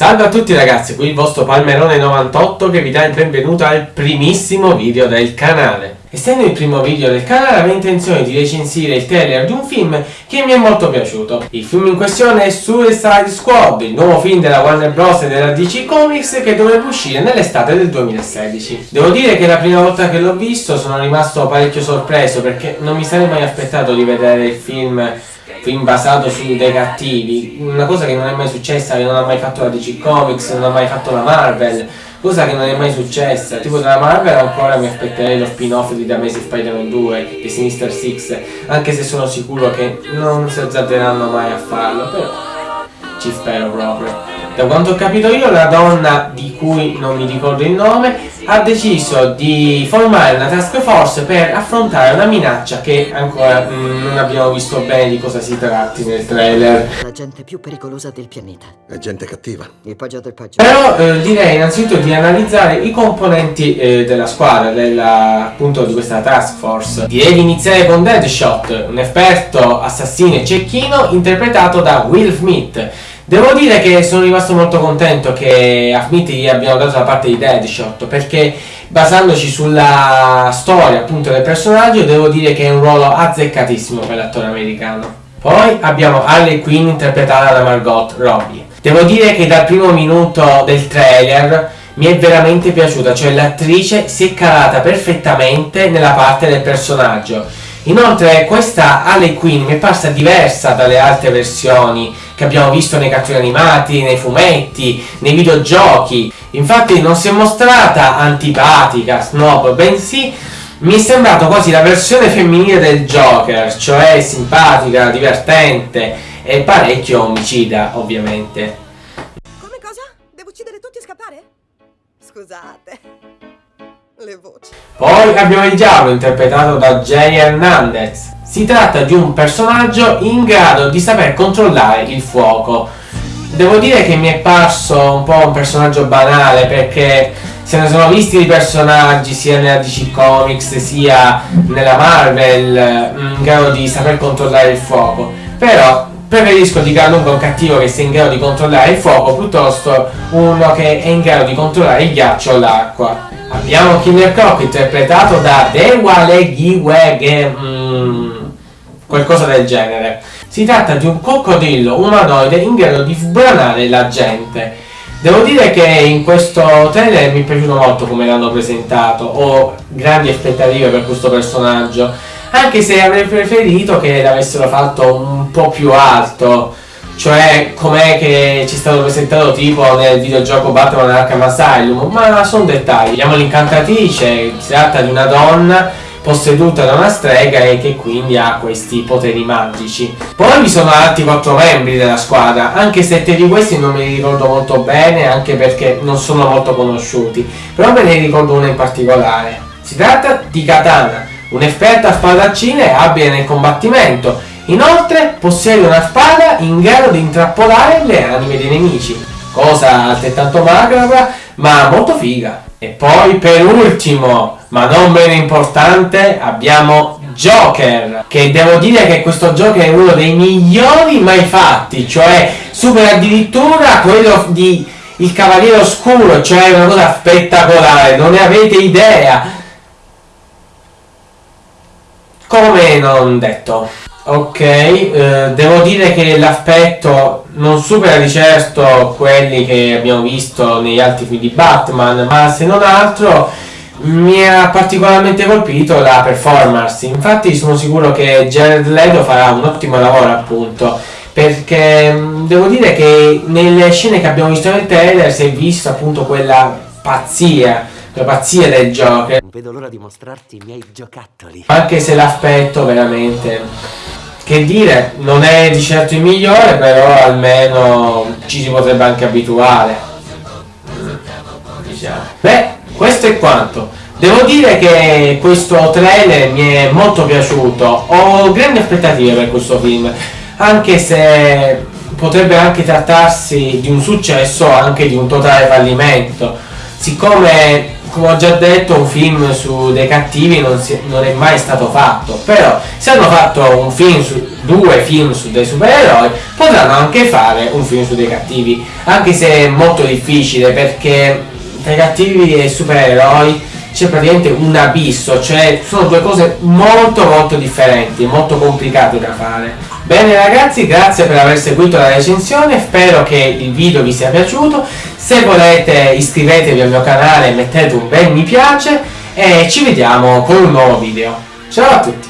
Salve a tutti ragazzi, qui il vostro Palmerone98 che vi dà il benvenuto al primissimo video del canale. Essendo il primo video del canale avevo intenzione di recensire il trailer di un film che mi è molto piaciuto. Il film in questione è Suicide Squad, il nuovo film della Warner Bros. e della DC Comics che dovrebbe uscire nell'estate del 2016. Devo dire che la prima volta che l'ho visto sono rimasto parecchio sorpreso perché non mi sarei mai aspettato di vedere il film film basato su dei cattivi, una cosa che non è mai successa, che non ha mai fatto la DC Comics, non ha mai fatto la Marvel, cosa che non è mai successa, tipo della Marvel ancora mi aspetterei lo spin-off di The Amazing Spider-Man 2, di Sinister Six, anche se sono sicuro che non si azzarderanno mai a farlo, però ci spero proprio. Da quanto ho capito io la donna di cui non mi ricordo il nome ha deciso di formare una task force per affrontare una minaccia che ancora mm, non abbiamo visto bene di cosa si tratti nel trailer. La gente più pericolosa del pianeta. È gente cattiva. Il peggio del peggio. Però eh, direi innanzitutto di analizzare i componenti eh, della squadra, della, appunto di questa task force. Direi di iniziare con Deadshot, un esperto assassino e cecchino interpretato da Will Smith Devo dire che sono rimasto molto contento che a Smith gli abbiano dato la parte di Deadshot perché basandoci sulla storia appunto del personaggio devo dire che è un ruolo azzeccatissimo per l'attore americano. Poi abbiamo Harley Quinn interpretata da Margot Robbie. Devo dire che dal primo minuto del trailer mi è veramente piaciuta, cioè l'attrice si è calata perfettamente nella parte del personaggio Inoltre questa Harley Quinn mi è parsa diversa dalle altre versioni che abbiamo visto nei cartoni animati, nei fumetti, nei videogiochi. Infatti non si è mostrata antipatica, snob, bensì mi è sembrato quasi la versione femminile del Joker, cioè simpatica, divertente e parecchio omicida, ovviamente. Come cosa? Devo uccidere tutti e scappare? Scusate le voci. Poi abbiamo il diavolo interpretato da Jay Hernandez. Si tratta di un personaggio in grado di saper controllare il fuoco. Devo dire che mi è parso un po' un personaggio banale perché se ne sono visti di personaggi sia nella DC Comics sia nella Marvel mm, in grado di saper controllare il fuoco. Però preferisco di gran lunga un cattivo che sia in grado di controllare il fuoco piuttosto uno che è in grado di controllare il ghiaccio o l'acqua. Abbiamo Killer Croc interpretato da Dewale Giwege, mm, qualcosa del genere. Si tratta di un coccodrillo umanoide in grado di sbranare la gente. Devo dire che in questo trailer mi è piaciuto molto come l'hanno presentato, ho grandi aspettative per questo personaggio, anche se avrei preferito che l'avessero fatto un po' più alto, cioè com'è che ci è stato presentato tipo nel videogioco Batman Arkham Asylum, ma sono dettagli. Vediamo l'incantatrice, si tratta di una donna posseduta da una strega e che quindi ha questi poteri magici. Poi vi sono altri quattro membri della squadra, anche se tre di questi non me li ricordo molto bene, anche perché non sono molto conosciuti, però me ne ricordo uno in particolare. Si tratta di Katana, un'esperta spadaccina e abile nel combattimento, Inoltre possiede una spada in grado di intrappolare le anime dei nemici, cosa altrettanto macabra ma molto figa. E poi per ultimo, ma non meno importante, abbiamo Joker, che devo dire che questo Joker è uno dei migliori mai fatti, cioè supera addirittura quello di Il Cavaliere Oscuro, cioè una cosa spettacolare, non ne avete idea. Come non detto. Ok, eh, devo dire che l'aspetto non supera di certo quelli che abbiamo visto negli altri film di Batman, ma se non altro mi ha particolarmente colpito la performance. Infatti sono sicuro che Jared Leto farà un ottimo lavoro appunto, perché mm, devo dire che nelle scene che abbiamo visto nel trailer si è vista appunto quella pazzia la pazzia del gioco. Non vedo l'ora di mostrarti i miei giocattoli. Anche se l'aspetto veramente che dire, non è di certo il migliore, però almeno ci si potrebbe anche abituare. Diciamo. Beh, questo è quanto. Devo dire che questo trailer mi è molto piaciuto, ho grandi aspettative per questo film, anche se potrebbe anche trattarsi di un successo anche di un totale fallimento. Siccome come ho già detto un film su dei cattivi non, si- non è mai stato fatto. Però se hanno fatto un film su due film su dei supereroi potranno anche fare un film su dei cattivi. Anche se è molto difficile perché tra i cattivi e i supereroi c'è praticamente un abisso cioè sono due cose molto molto differenti molto complicate da fare Bene ragazzi, grazie per aver seguito la recensione, spero che il video vi sia piaciuto, se volete iscrivetevi al mio canale e mettete un bel mi piace e ci vediamo con un nuovo video. Ciao a tutti!